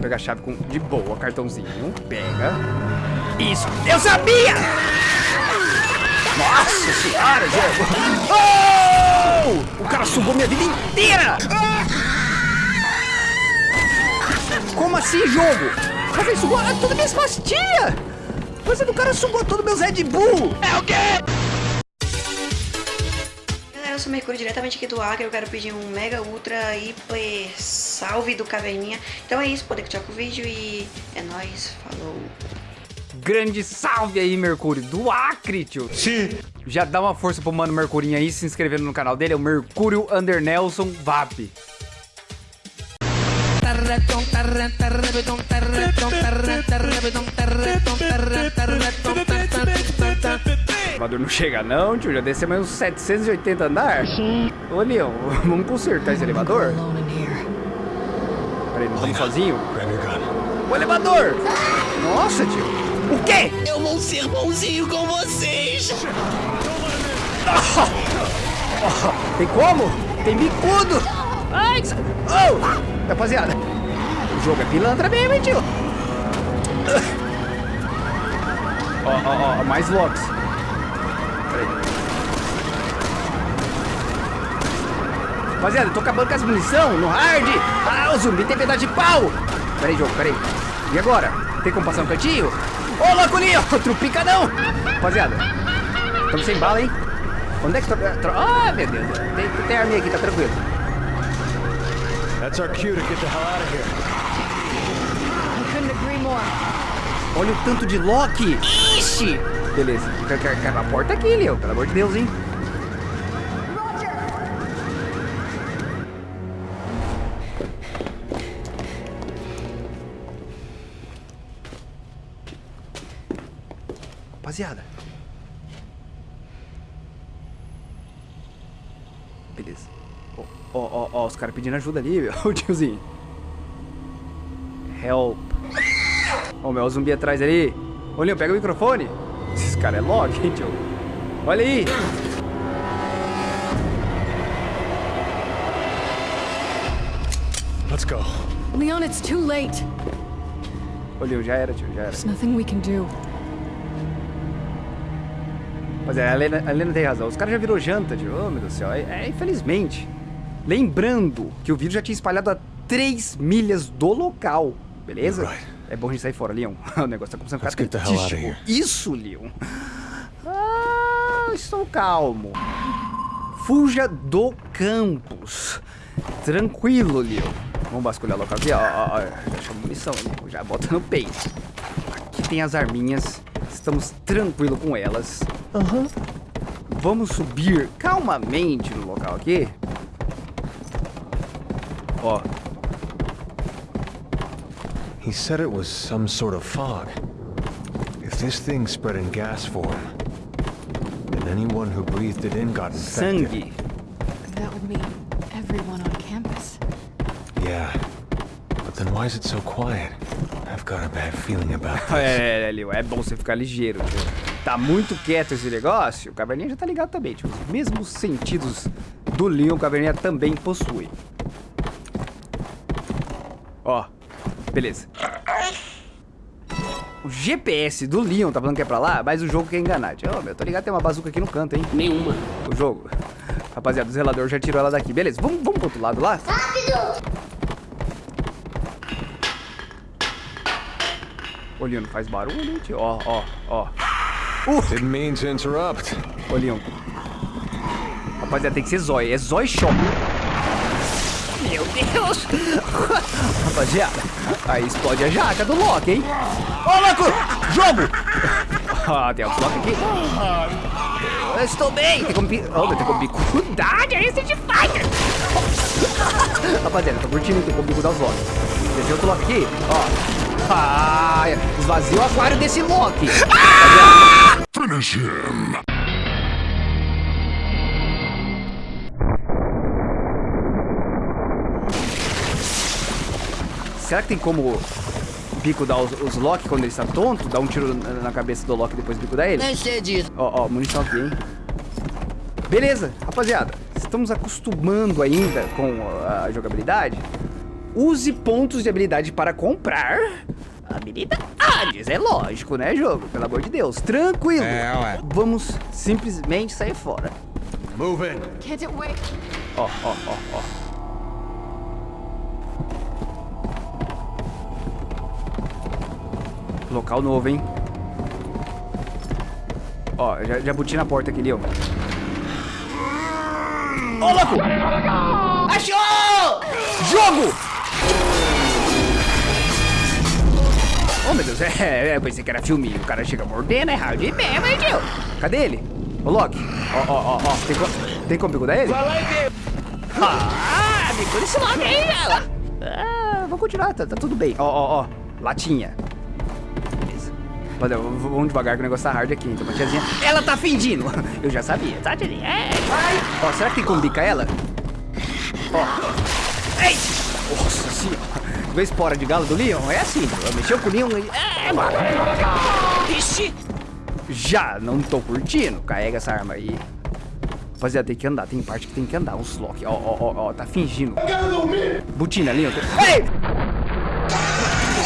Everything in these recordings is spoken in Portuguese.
pegar a chave com, de boa, cartãozinho. Pega. Isso. Eu sabia! Nossa senhora, jogo. Oh! O cara sugou minha vida inteira! Como assim, jogo? Ele sugou todas minhas pastilhas! Mas o cara sugou todos meus Red Bull! É o quê? Mercúrio diretamente aqui do Acre, eu quero pedir um mega ultra hiper salve do Caverninha. Então é isso, poder continuar com o vídeo e é nóis, falou! Grande salve aí, Mercúrio, do Acre, tio. Sim. Já dá uma força pro Mano Mercurinho aí, se inscrevendo no canal dele, é o Mercúrio Under Nelson VAP. O elevador não chega não, tio, já desceu mais uns 780 andar. Ô, Leão, vamos consertar esse elevador? Peraí, não estamos sozinhos? O elevador! Nossa, tio. O quê? Eu vou ser bonzinho com vocês! Tem como? Tem bicudo! Ai, que... Oh! Rapaziada, o jogo é pilantra mesmo, hein, tio? Ó, ó, ó, mais locks. Rapaziada, eu tô acabando com as munição no hard. Ah, o zumbi tem pedaço de pau. Peraí, jogo, peraí. E agora? Tem como passar um cantinho? Ô, louco ali, outro picadão. Rapaziada, estamos sem bala, hein? Onde é que tá? Ah, meu Deus. Tem, tem arminha aqui, tá tranquilo. That's our cue to get the hell out of here. Olha o tanto de lock. Ixi. Beleza. Quer a porta aqui, Leo. Pelo amor de Deus, hein? Rapaziada. Beleza. Ó, ó, ó, os caras pedindo ajuda ali, meu. O tiozinho. Help. Ó, meu zumbi atrás ali. Ô, Leon, pega o microfone. Esse cara é log, hein, tio? Olha aí. Let's go. Leon, it's too late. Ô, Leon, já era, tio, já era. There's nothing we can do. Mas é, a Helena, a Helena tem razão. Os caras já virou janta, tio. Oh, meu Deus do céu. É, é, infelizmente. Lembrando que o vídeo já tinha espalhado a 3 milhas do local. Beleza? Right. É bom a gente sair fora, Leon. O negócio tá começando a ficar crítico. Isso, Leon. Ah, estou calmo. Fuja do campus. Tranquilo, Leon. Vamos vasculhar o local aqui, ó. ó, ó. Deixa a munição ali. Já bota no peito. Aqui tem as arminhas. Estamos tranquilos com elas. Vamos subir calmamente no local aqui. Ó, He said it was some sort of fog. If this thing spread in gas form, then anyone who breathed it in got infected. sangue. That would mean everyone on campus. Yeah. But then why is it so quiet? I've got a bad feeling about this. É, é, Leo, é bom você ficar ligeiro, tio. Tá muito quieto esse negócio, o Caverninha já tá ligado também, tio. Os mesmos sentidos do Leon, o Caverninha também possui. Ó, beleza. O GPS do Leon tá falando que é pra lá, mas o jogo quer enganar. Tio, Ô, meu, tô ligado, tem uma bazuca aqui no canto, hein? Nenhuma. O jogo. Rapaziada, o zelador já tirou ela daqui. Beleza, vamos, vamos pro outro lado lá? Ô, Não faz barulho, hein, tio? Ó, ó, ó. Didn't mean to interrupt. Leon. Rapaziada, tem que ser zói. É zói shop. Meu Deus! Rapaziada, aí explode a jaca do Loki, hein? Ô, louco! Jogo! Ah, tem outro Loki aqui. Eu estou bem! Tem como... pi- Oh, meu, tem como bicudade, é esse de Fighter! Rapaziada, tô curtindo tem como bicudar os Loki. Tem outro Loki aqui, ó. Ah, esvazia o aquário desse Loki. Rapaziada, Será que tem como bico dar os, os Loki quando ele está tonto? Dar um tiro na, na cabeça do Loki e depois bico dar ele? Nem sei disso. Ó, ó, munição aqui, hein? Beleza, rapaziada. Estamos acostumando ainda com a jogabilidade. Use pontos de habilidade para comprar habilidades. É lógico, né, jogo? Pelo amor de Deus. Tranquilo. É, ué. Vamos simplesmente sair fora. Move in. Can't it wait? Ó, ó, ó, ó. Local novo, hein? Ó, já, já buti na porta aqui, Leon. Ô, louco! Achou! Jogo! Oh, meu Deus, é, é, eu pensei que era filminho. O cara chega mordendo, é hard mesmo, hein, tio? Cadê ele? Ô, Loki. Ó, ó, ó, ó. Tem, co tem como bigudar ele? Ah, biguda esse Loki aí, ela. Ah, vou continuar, tá, tá tudo bem. Ó, ó, ó. Latinha. Beleza. Rapaziada, v- vamos devagar que o negócio tá hard aqui. Então, uma tiazinha. Ela tá fingindo. Eu já sabia, tá, tiazinha? É. Ó, será que tem como bicar ela? Ó. Ei! Vê espora de galo do Leon? É assim, mexeu com o Leon e... É, mano. Ixi. Já não tô curtindo. Carrega essa arma aí. Rapaziada, tem que andar. Tem parte que tem que andar. Uns lock. Ó, ó, ó, ó. Tá fingindo. Butina, Leon. Ei!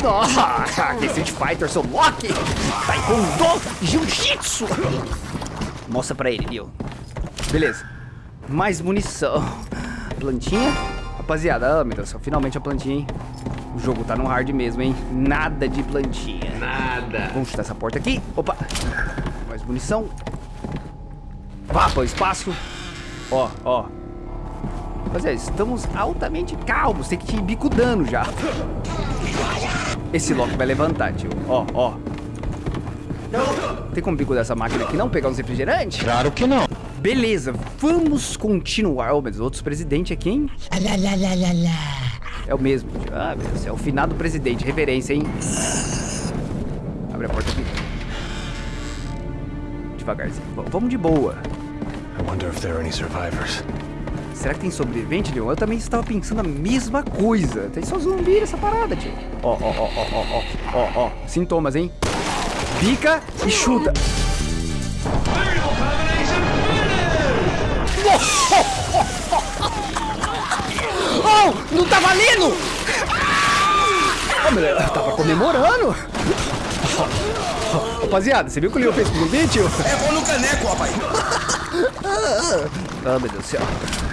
Nossa, que Street Fighter, seu Loki. Taekwondo, Jiu-Jitsu. Mostra pra ele, Leon. Beleza. Mais munição. Plantinha. Rapaziada, ah, meu Deus finalmente a plantinha, hein? O jogo tá no hard mesmo, hein? Nada de plantinha. Nada. Vamos chutar essa porta aqui. Opa. Mais munição. Vá para o espaço. Ó, ó. Rapaziada, estamos altamente calmos. Tem que ir bicudando já. Esse Loki vai levantar, tio. Ó, ó. Tem como bicudar essa máquina aqui não? Pegar uns refrigerantes? Claro que não. Beleza, vamos continuar. Oh, mas outros presidente aqui, hein? É o mesmo. Ah, meu Deus, é o finado presidente. Reverência, hein? Abre a porta aqui. Devagarzinho. Vamos de boa. Será que tem sobrevivente, Leon? Eu também estava pensando a mesma coisa. Tem só zumbi nessa parada, tio. Ó, ó, ó, ó, ó, ó, ó, ó. Sintomas, hein? Bica e chuta. Oh, não tá valendo! Oh, meu Deus, eu tava comemorando. Rapaziada, você viu o que o Leon fez com o zumbi, tio? É bom no caneco, rapaz. Ah, meu Deus do céu.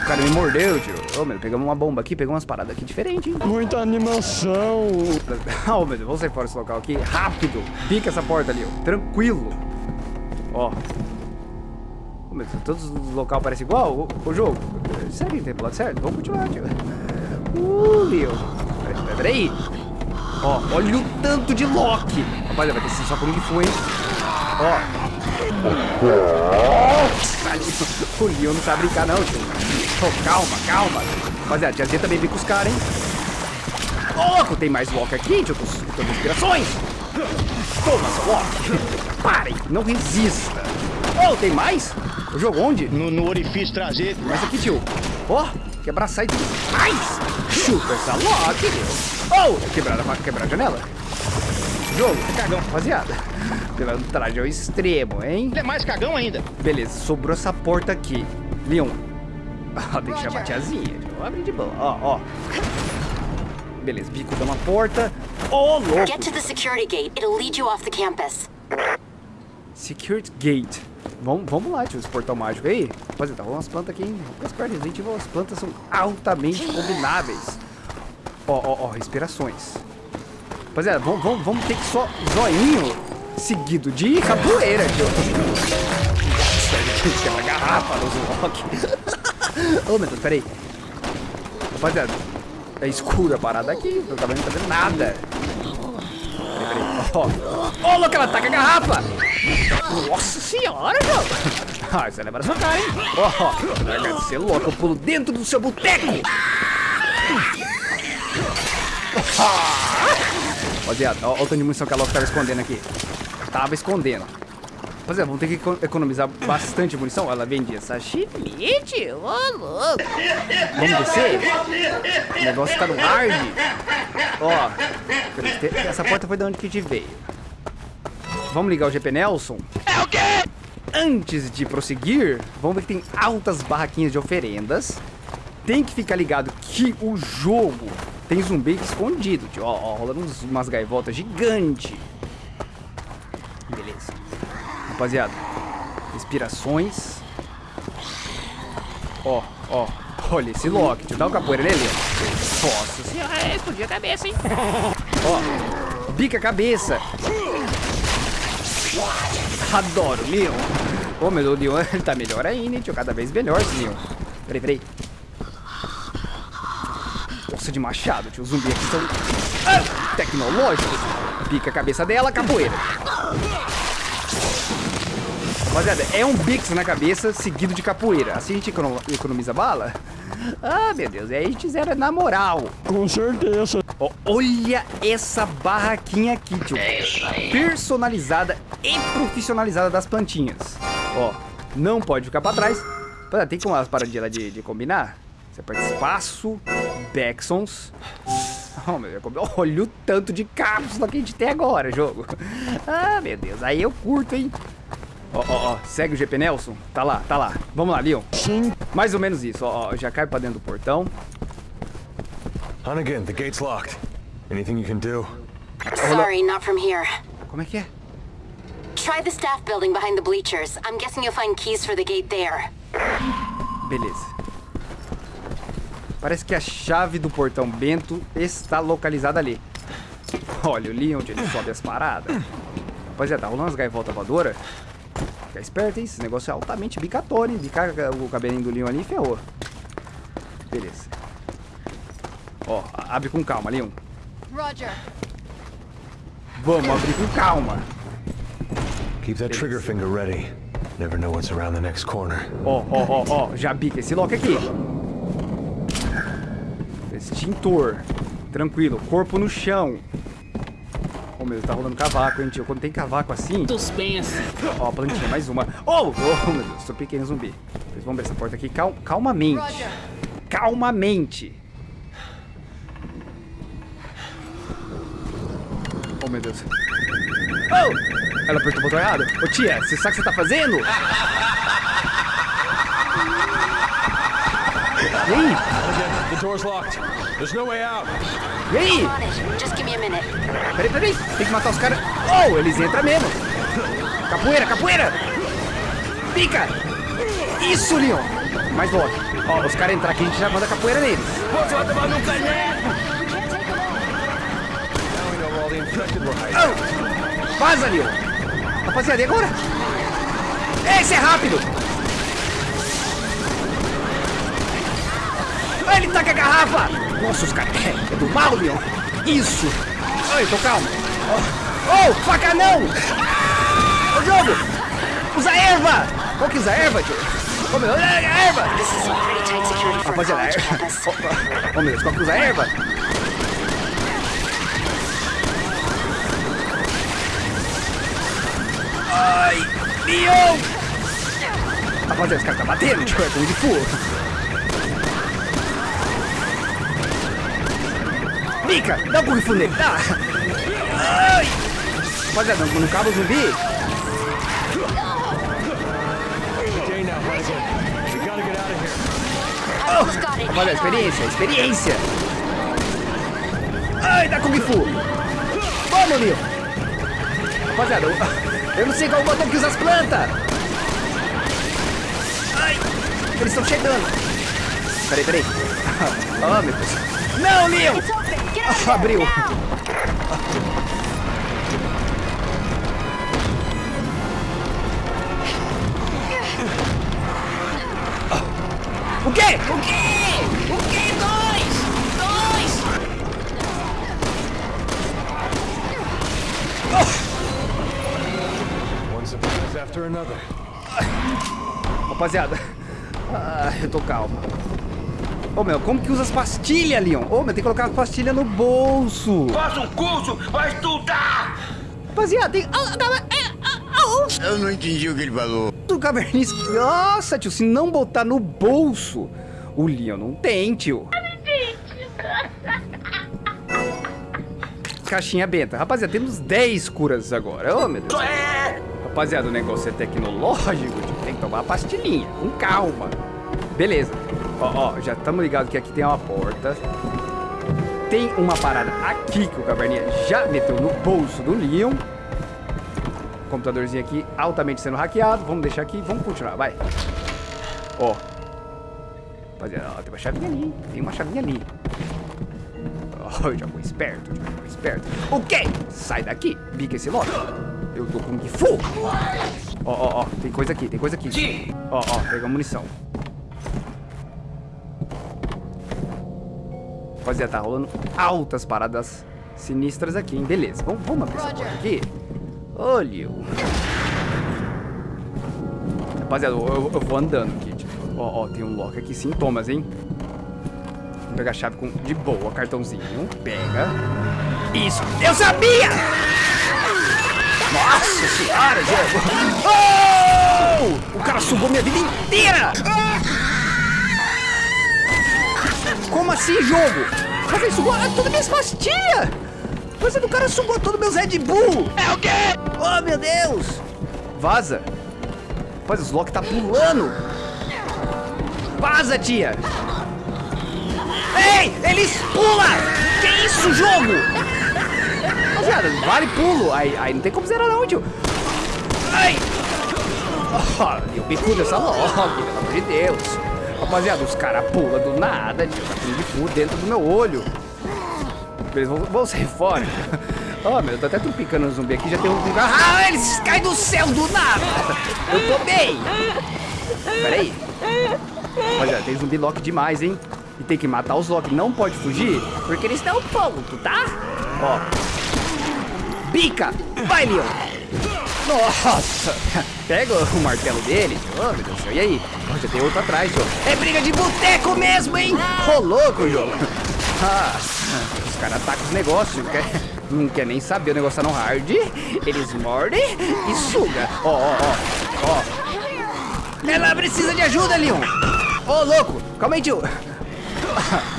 O cara me mordeu, tio. Ô, meu, pegamos uma bomba aqui, pegamos umas paradas aqui diferentes, hein? Muita animação. Oh, meu Deus, vamos sair fora desse local aqui. Rápido. Pica essa porta ali, ó. Tranquilo. Ó. Meu Deus, todos os locais parecem igual o, o jogo. Que tem lado certo? Vamos continuar, tio. Uh, Leo. Peraí, peraí. Ó, olha o tanto de Loki. Rapaziada, vai ter que ser só por um que foi, hein? Ó. O Leon não sabe brincar, não, tio. Oh, calma, calma. Rapaziada, a tiazinha também vem com os caras, hein? Louco, tem mais Walker aqui, tio. Tô tô com inspirações. Toma, seu Walker. Parem, não resista. Oh, tem mais? O jogo onde? No, no orifício traseiro. Mais aqui, tio. Ó, oh, quebrar site mais. Chupa essa Loki. Oh, quebrar a, quebrar a janela. Jogo, cagão, rapaziada. Traje ao extremo, hein? É mais cagão ainda. Beleza, sobrou essa porta aqui. Leon. Ah, tem que chamar a tiazinha. Abre de boa. Ó, ó. Beleza, bico dá uma porta. Ô, louco. Get to the security gate. It'll lead you off the campus. Security Gate. Vamos, vamos lá, tio, esse portal mágico aí. Rapaziada, tá rolando umas plantas aqui, hein? Resident Evil, as plantas são altamente combináveis. Ó, ó, ó, respirações. Rapaziada, vamos, vamos, vamos ter que só zoinho seguido de capoeira, tio. Nossa, a gente quebra garrafa nos rock. Ô, meu Deus, peraí. Rapaziada, é escura a parada aqui, não tá vendo, não tá vendo nada. Ó, ó, louco, ela taca a garrafa. Nossa senhora, jogo. Ah, isso na sua cara, hein? Ó, larga de ser louco, eu pulo dentro do seu boteco. Rapaziada, ó, ó o tanto de munição que a Loki tava escondendo aqui. Tava escondendo. Rapaziada, vamos ter que eco- economizar bastante munição. Ela vendia sashimi, tio. Ô, louco. Vamos descer? O negócio tá no hard. Ó, essa porta foi de onde que te veio. Vamos ligar o GP Nelson? É o quê? Antes de prosseguir, vamos ver que tem altas barraquinhas de oferendas. Tem que ficar ligado que o jogo tem zumbi escondido, tio. Ó, ó, rolando uns, umas gaivotas gigantes. Rapaziada, respirações. Ó, ó. Olha esse Loki. Dá um capoeira nele. Nossa senhora, é, explodiu a cabeça, hein? Ó, bica a cabeça. Adoro, Leon. Ô, meu Deus, Leon tá melhor ainda, hein, tio. Cada vez melhor esse Leon. Peraí, peraí. Nossa, de machado, tio. Os zumbis aqui são tecnológicos. Pica a cabeça dela, capoeira. Rapaziada, é um Bix na cabeça seguido de capoeira. Assim a gente econo- economiza bala? Ah, meu Deus. Aí a gente zera na moral. Com certeza. Ó, olha essa barraquinha aqui, tio. Personalizada e profissionalizada das plantinhas. Ó, não pode ficar pra trás. Pô, Tem como as paradinhas lá de, de combinar? Você aperta espaço, Bexons. Oh, meu Deus, olha o tanto de cápsula que a gente tem agora, jogo. Ah, meu Deus, aí eu curto, hein? Ó, ó, ó, segue o GP Nelson. Tá lá, tá lá. Vamos lá, Leon. Sim. Mais ou menos isso, ó, ó, já cai pra dentro do portão. Hunnigan, the gate's locked. Anything you can do? Sorry, not from here. Como é que é? Try the staff building behind the bleachers. I'm guessing you'll find keys for the gate there. Beleza. Parece que a chave do portão Bento está localizada ali. Olha, o Leon onde ele sobe as paradas. Rapaziada, tá rolando umas gaivotas voadoras. Fica esperto, hein? Esse negócio é altamente bicatório, hein? Bicar o cabelinho do Leon ali e ferrou. Beleza. Ó, abre com calma, Leon. Roger. Vamos abrir com calma. Keep that trigger finger ready. Never know what's around the next corner. Ó, ó, ó, ó, já bica esse lock aqui. Extintor. Tranquilo, corpo no chão. Ô meu Deus, tá rolando cavaco, hein, tio? Quando tem cavaco assim. Suspense. Ó, a plantinha, mais uma. Oh, oh meu Deus, sou pequeno zumbi. Vocês vão abrir essa porta aqui cal calmamente. Roger. Calmamente. Oh, meu Deus. Oh! Ela apertou o botão errado. Ô, tia, você sabe o que você tá fazendo? E aí? Hunnigan, the door's locked. There's no way out. E aí? On it. Just give me a minute. Peraí, peraí. Tem que matar os caras. Oh, eles entram mesmo. Capoeira, capoeira. Pica. Isso, Leon. Mais logo. Ó, os caras entrar aqui, a gente já manda capoeira neles. Você vai tomar no caneco! Now we know where all the infected were hiding. Oh! Vaza, Leon. Rapaziada, e agora? Esse é rápido. Ele taca a garrafa. Nossa, os caras... É do mal, Leon. Isso. Ai, tô calmo. Oh, oh, faca não. Ô, jogo. Usa erva. Qual que usa erva, tio? Ô, meu, é a erva. For a Rapaziada, college erva. campus. Ô, ô, ô, meu qual que usa erva? Ai, Leon! Rapaziada, esse cara tá batendo, tio, é Kung Fu. Mica, dá um Fu nele, dá! Ai! Rapaziada, não, acaba o zumbi? On. experiência, experiência! Ai, dá Kung Fu! Vamos, Leon! Rapaziada, eu, eu não sei qual botão que usa as plantas! Ai! Eles estão chegando! Peraí, peraí! Oh, meu Deus! Não, Leon! Abriu! O quê? O quê? O quê? Dois! Dois! One surprise after another. Rapaziada, ah, eu tô calmo. Ô meu, como que usa as pastilhas, Leon? Ô meu, tem que colocar as pastilhas no bolso. Faça um curso, vai estudar! Rapaziada, tem. Ah, ah, ah, ah, ah, Eu não entendi o que ele falou. do cavernício. Nossa, tio, se não botar no bolso, o Leon não tem, tio. Caixinha benta. Rapaziada, temos 10 curas agora. Ô, meu Deus. É! Rapaziada, o negócio é tecnológico, tio. Tem que tomar a pastilhinha, com calma. Beleza. Ó, ó, já estamos ligados que aqui tem uma porta. Tem uma parada aqui que o Caverninha já meteu no bolso do Leon. Computadorzinho aqui altamente sendo hackeado. Vamos deixar aqui, vamos continuar, vai. Ó. Rapaziada, ó, tem uma chavinha ali. Tem uma chavinha ali. Ó, eu já vou esperto, já vou esperto. O quê? Sai daqui, bica esse logo. Eu tô com Fu. Ó, ó, ó, tem coisa aqui, tem coisa aqui. Ó, ó, pega munição. Rapaziada, tá rolando altas paradas sinistras aqui, hein? Beleza, vamos, vamos abrir essa porta aqui. Olha. Rapaziada, eu, eu- eu vou andando aqui. Tipo, ó, ó, tem um lock aqui, sintomas, hein? Vamos pegar a chave com, de boa, cartãozinho. Pega. Isso, eu sabia! Nossa senhora, Diego! Oh! O cara sugou minha vida inteira! Como assim, jogo? Ele sugou todas minhas pastilhas! Mas o cara sugou todos meus Red Bull! É o quê? Oh, meu Deus! Vaza! Rapaz, os Loki tá pulando! Vaza, tia! Ei! Eles pulam! Que isso, jogo? Rapaziada, vale pulo! Aí, aí não tem como zerar não, tio! Ai! Oh, eu bico dessa Loki, pelo amor de Deus! Rapaziada, os caras pulam do nada, tio! Tá de fundo dentro do meu olho! Eles vão, vão sair fora. Ó, meu, eu tô até trumpicando no zumbi aqui, já tem um... Ah, eles caem do céu do nada! Eu tô bem! Pera aí. Rapaziada, tem zumbi Loki demais, hein? E tem que matar os Loki, não pode fugir, porque eles estão ponto, tá? Ó. Bica! Vai, Leon! Nossa! Pega o martelo dele. Oh, meu Deus do céu. E aí? Ó, já tem outro atrás, jogo. É briga de boteco mesmo, hein? Ô, louco, jogo. Ah, os caras atacam os negócios. Quer, não quer nem saber o negócio tá no hard. Eles mordem e suga. Ó, ó, ó. Ó. Ela precisa de ajuda, Leon. Ô, louco. Calma aí, tio.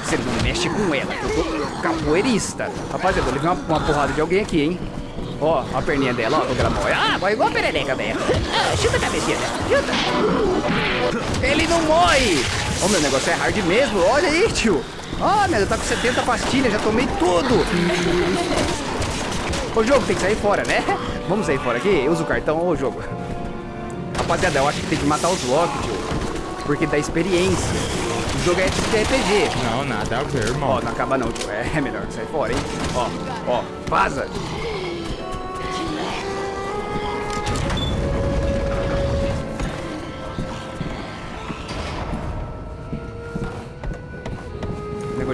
Você não mexe com ela, eu tô capoeirista. Rapaziada, eu levei uma, uma porrada de alguém aqui, hein? Ó, a perninha dela, ó, como ela morre. Ah, vai igual a perereca dela. Ah, chuta a cabecinha dela, chuta. Ele não morre. Ó, meu negócio é hard mesmo, olha aí, tio. Ó, meu, tá com 70 pastilhas, já tomei tudo. Ô, jogo, tem que sair fora, né? Vamos sair fora aqui? Usa o cartão, ô, jogo. Rapaziada, eu acho que tem que matar os Loki, tio. Porque dá experiência. O jogo é tipo de RPG. Não, nada a ver, irmão. Ó, não acaba não, tio. É melhor que sair fora, hein? Ó, ó, vaza.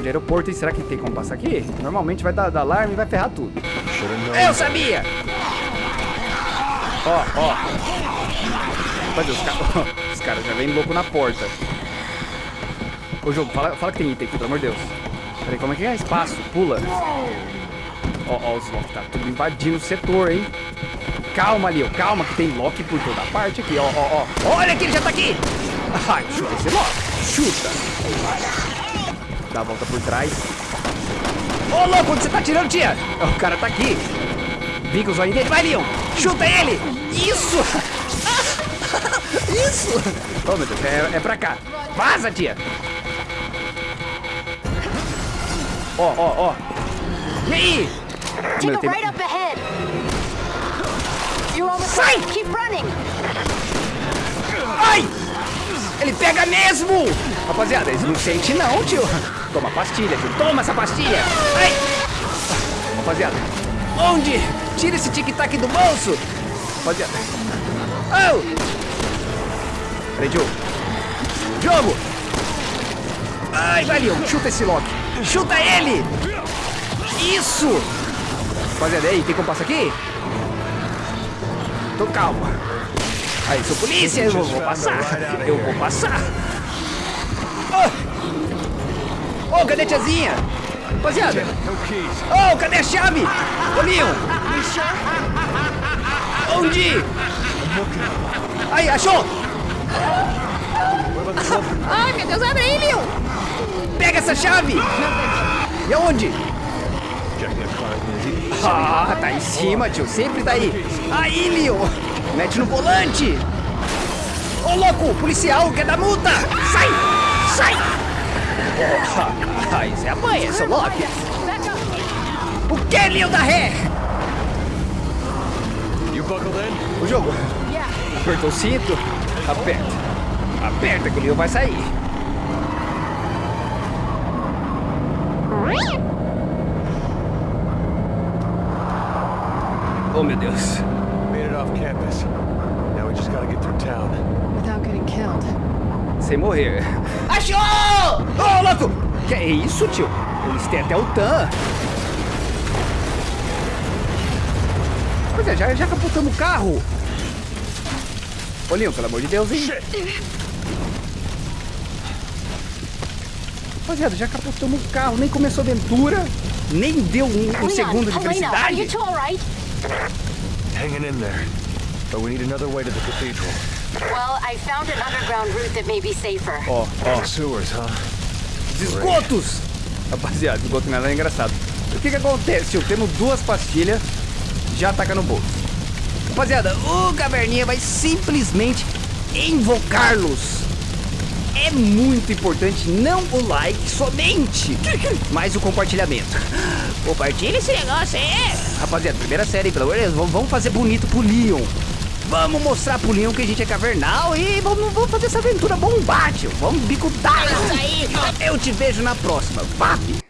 Aeroporto, e será que tem como passar aqui? Normalmente vai dar, dar alarme e vai ferrar tudo. Eu sabia! Ó, ó. Rapaz, os caras os caras já vêm louco na porta. Ô jogo, fala, fala que tem item aqui, pelo amor de Deus. Peraí, como é que é? Espaço, pula. Ó, ó, os Loki tá tudo invadindo o setor, hein? Calma, Leo, calma, que tem Loki por toda parte aqui, ó, ó, ó. Olha que ele já tá aqui! Ai, chuta esse Loki. Chuta. Dá a volta por trás. Ô, louco, onde você tá tirando, tia? O cara tá aqui. Bica o zóio dele. Vai, Leon. Chuta ele. Isso. Isso. Oh, meu Deus, é, é pra cá. Vaza, tia. Ó, ó, ó. E aí? Take Meu, tem- right up ahead. You're almost Sai! Keep running. Ai! Ele pega mesmo! Rapaziada, eles não sentem não, tio. Toma pastilha, tio. Toma essa pastilha. Ai! Rapaziada, onde? Tira esse tic-tac do bolso. Rapaziada. Oh! Peraí, tio. Jogo! Ai, valeu. Chuta esse Loki. Chuta ele! Isso! Rapaziada, aí, tem como passar aqui? Tô calma. Aí, sou polícia, eu vou passar. Eu vou passar. Ô, oh, cadê a tiazinha? Rapaziada. Ô, oh, cadê a chave? Ô, Leon. Onde? Aí, achou? Ai, meu Deus, abre aí, Leon. Pega essa chave. E aonde? Ah, tá em cima, tio. Sempre tá aí. Aí, Leon. Mete no volante. Ô, louco, policial, quer dar multa. Sai, sai. Ah, isso é apanha, seu Loki. O que, Leon da ré? You buckled in? O jogo. Apertou o cinto. Aperta. Aperta que o Leon vai sair. Oh, meu Deus. Made it off campus. Now we just gotta get through town. Without getting killed. Sem morrer. Achou! Ô, louco! Que é isso, tio? Eles têm até o TAM. Pois é, já, já capotamos o carro. Leon, pelo amor de Deus, hein? Rapaziada, já capotamos o carro, nem começou a aventura, nem deu um, um segundo de felicidade. Hanging in there. But we need another way to the cathedral. Well, I found an underground route that may be safer. Ó, ó, Sewers, huh? os esgotos! Rapaziada, esgoto nada é engraçado. O que que acontece, tio? Temos duas pastilhas, já taca no bolso. Rapaziada, o Caverninha vai simplesmente invocar-los. É muito importante não o like somente, mas o compartilhamento. Compartilha esse negócio aí. Rapaziada, primeira série, pelo amor de Deus, vamos- vamos fazer bonito pro Leon. Vamos mostrar pro Leon que a gente é cavernal e vamos, vamos fazer essa aventura bombar, tio. Vamos. Isso aí. Eu te vejo na próxima. Vape!